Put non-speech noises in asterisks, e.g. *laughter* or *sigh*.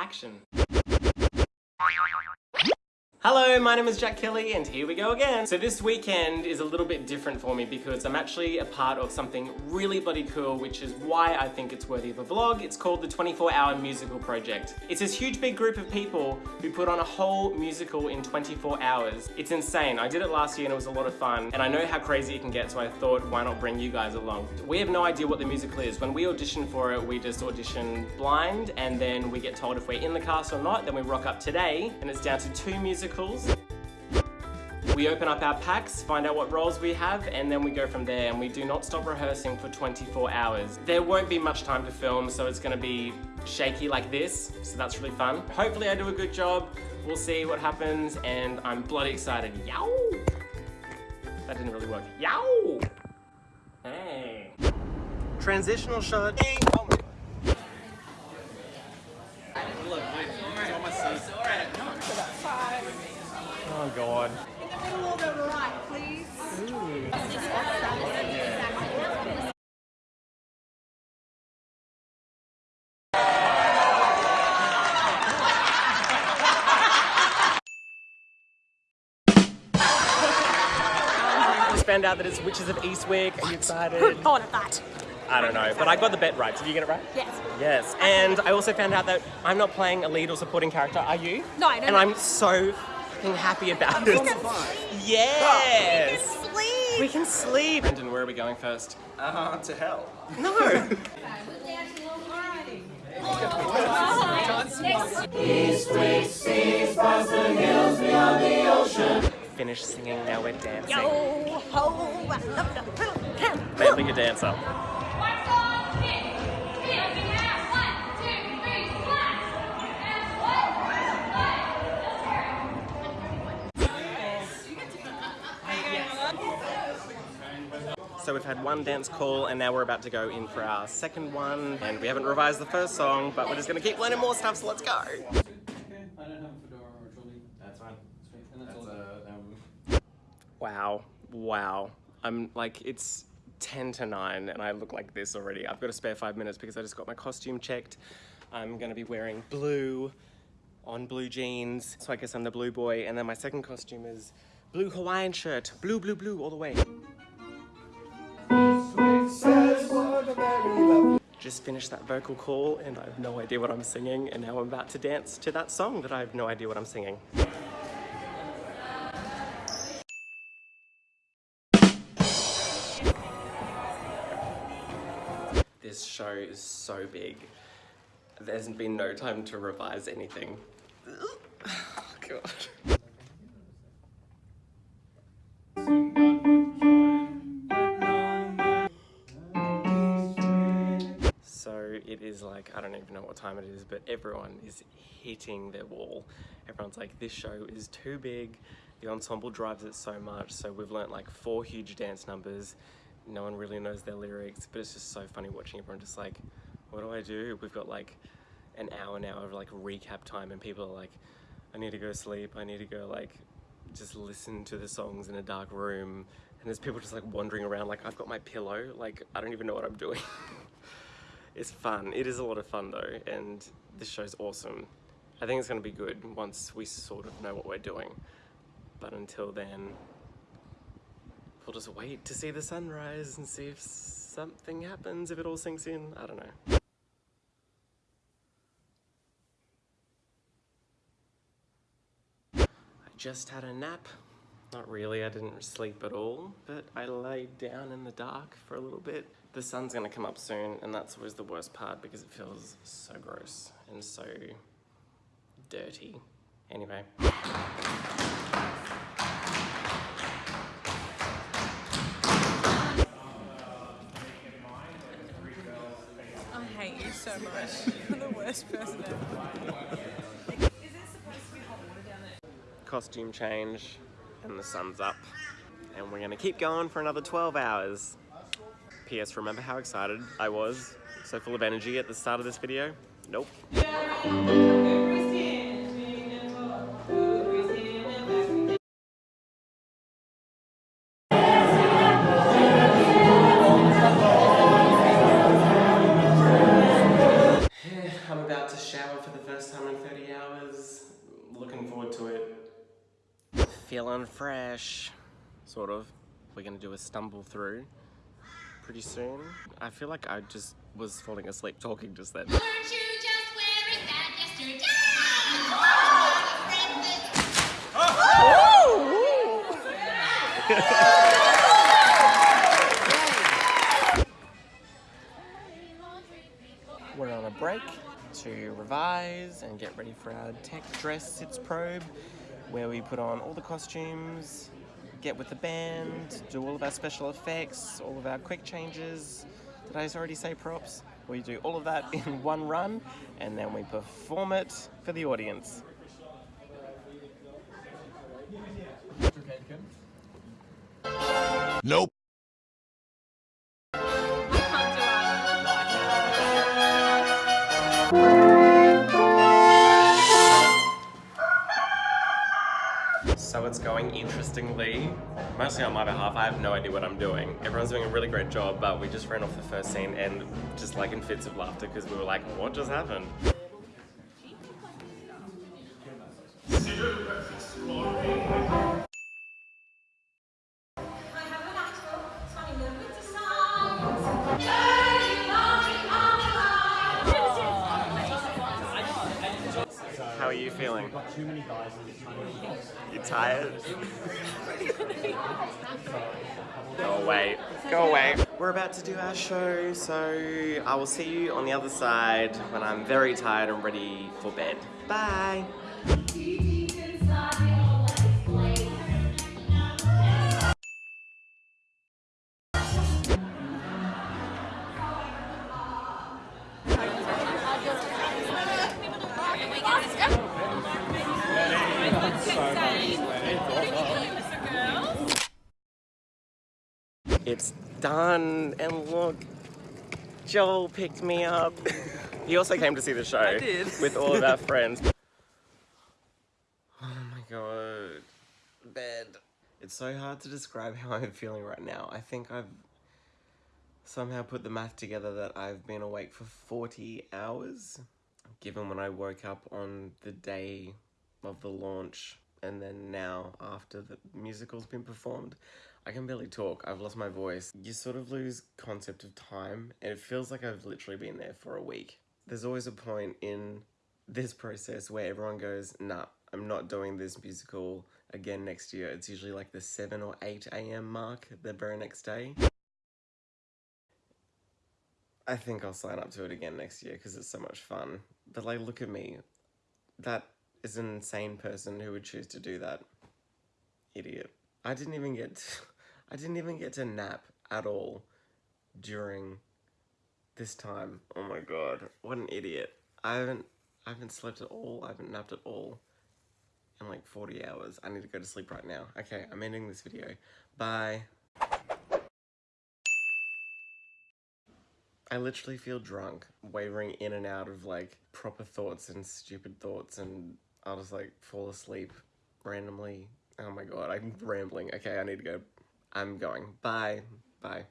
action. Hello, my name is Jack Kelly and here we go again. So this weekend is a little bit different for me because I'm actually a part of something really bloody cool which is why I think it's worthy of a vlog. It's called the 24 Hour Musical Project. It's this huge big group of people who put on a whole musical in 24 hours. It's insane. I did it last year and it was a lot of fun and I know how crazy it can get so I thought why not bring you guys along. We have no idea what the musical is. When we audition for it we just audition blind and then we get told if we're in the cast or not then we rock up today and it's down to two musicals we open up our packs, find out what roles we have, and then we go from there and we do not stop rehearsing for 24 hours. There won't be much time to film, so it's gonna be shaky like this, so that's really fun. Hopefully I do a good job, we'll see what happens, and I'm bloody excited. Yow! That didn't really work. Yow! Hey. Transitional shot. Hey. Oh god. In the middle of the right, please. Just found out that it's Witches of Eastwick. Are you excited? Who thought of that? I don't know, but I got the bet right. Did you get it right? Yes. Yes. And I also found out that I'm not playing a lead or supporting character. Are you? No, I don't know. And I'm so fucking happy about it. Yes. We can sleep. We can sleep. Brendan, where are we going first? Uh, to hell. No. *laughs* Finish singing, now we're dancing. Yo ho, I love the little camp. Mainly a dancer. So we've had one dance call and now we're about to go in for our second one and we haven't revised the first song but we're just gonna keep learning more stuff so let's go. I don't have a fedora or trolley. That's fine. And that's, That's all. uh, Wow, wow. I'm like, it's 10 to 9 and I look like this already. I've got a spare five minutes because I just got my costume checked. I'm gonna be wearing blue on blue jeans. So I guess I'm the blue boy. And then my second costume is blue Hawaiian shirt. Blue, blue, blue all the way. Just finished that vocal call and I have no idea what I'm singing and now I'm about to dance to that song that I have no idea what I'm singing. This show is so big. There's been no time to revise anything. *laughs* Oh, God. I don't even know what time it is, but everyone is hitting their wall. Everyone's like, this show is too big. The ensemble drives it so much. So we've learnt like four huge dance numbers. No one really knows their lyrics, but it's just so funny watching everyone just like, what do I do? We've got like an hour now of like recap time and people are like, I need to go sleep. I need to go like just listen to the songs in a dark room. And there's people just like wandering around like I've got my pillow. Like I don't even know what I'm doing. *laughs* it's fun. It is a lot of fun though. And this show's awesome. I think it's going to be good once we sort of know what we're doing. But until then, we'll just wait to see the sunrise and see if something happens, if it all sinks in. I don't know. I just had a nap. Not really, I didn't sleep at all, but I laid down in the dark for a little bit. The sun's gonna come up soon, and that's always the worst part because it feels so gross and so dirty. Anyway. I hate you so much. You're the worst person ever. Costume change, and the sun's up. And we're gonna keep going for another 12 hours. P.S. Remember how excited I was? So full of energy at the start of this video? Nope. I'm about to shower. for the first time in 30 hours. Looking forward to it. Feeling fresh. Sort of. We're gonna do a stumble through pretty soon. I feel like I just was falling asleep talking just then. Weren't you just wearing that yesterday? We're on a break to revise and get ready for our tech dress sitzprobe where we put on all the costumes, get with the band, do all of our special effects, all of our quick changes. Did I already say props? We do all of that in *laughs* one run and then we perform it for the audience. Nope. So it's going interestingly, mostly on my behalf. I have no idea what I'm doing. Everyone's doing a really great job, but we just ran off the first scene and just like in fits of laughter because we were like, what just happened? How are you feeling? You tired? *laughs* Go away. Go away. We're about to do our show, so I will see you on the other side when I'm very tired and ready for bed. Bye. It's done, and look, Joel picked me up. he also came to see the show I did. *laughs* with all of our friends. Oh my god, bed. It's so hard to describe how I'm feeling right now. I think I've somehow put the math together that I've been awake for 40 hours, given when I woke up on the day of the launch and then now after the musical's been performed. I can barely talk. I've lost my voice. You sort of lose concept of time and it feels like I've literally been there for a week. There's always a point in this process where everyone goes, nah, I'm not doing this musical again next year. It's usually like the 7 or 8 a.m. mark the very next day. I think I'll sign up to it again next year because it's so much fun. But like, look at me. That is an insane person who would choose to do that. Idiot. I didn't even get to, *laughs* I didn't even get to nap at all during this time. Oh my god, what an idiot. I haven't I haven't slept at all. I haven't napped at all in like 40 hours. I need to go to sleep right now. Okay, I'm ending this video. Bye. I literally feel drunk, wavering in and out of like proper thoughts and stupid thoughts, and I'll just like fall asleep randomly. Oh my god, I'm rambling. Okay, I need to go. I'm going. Bye. Bye.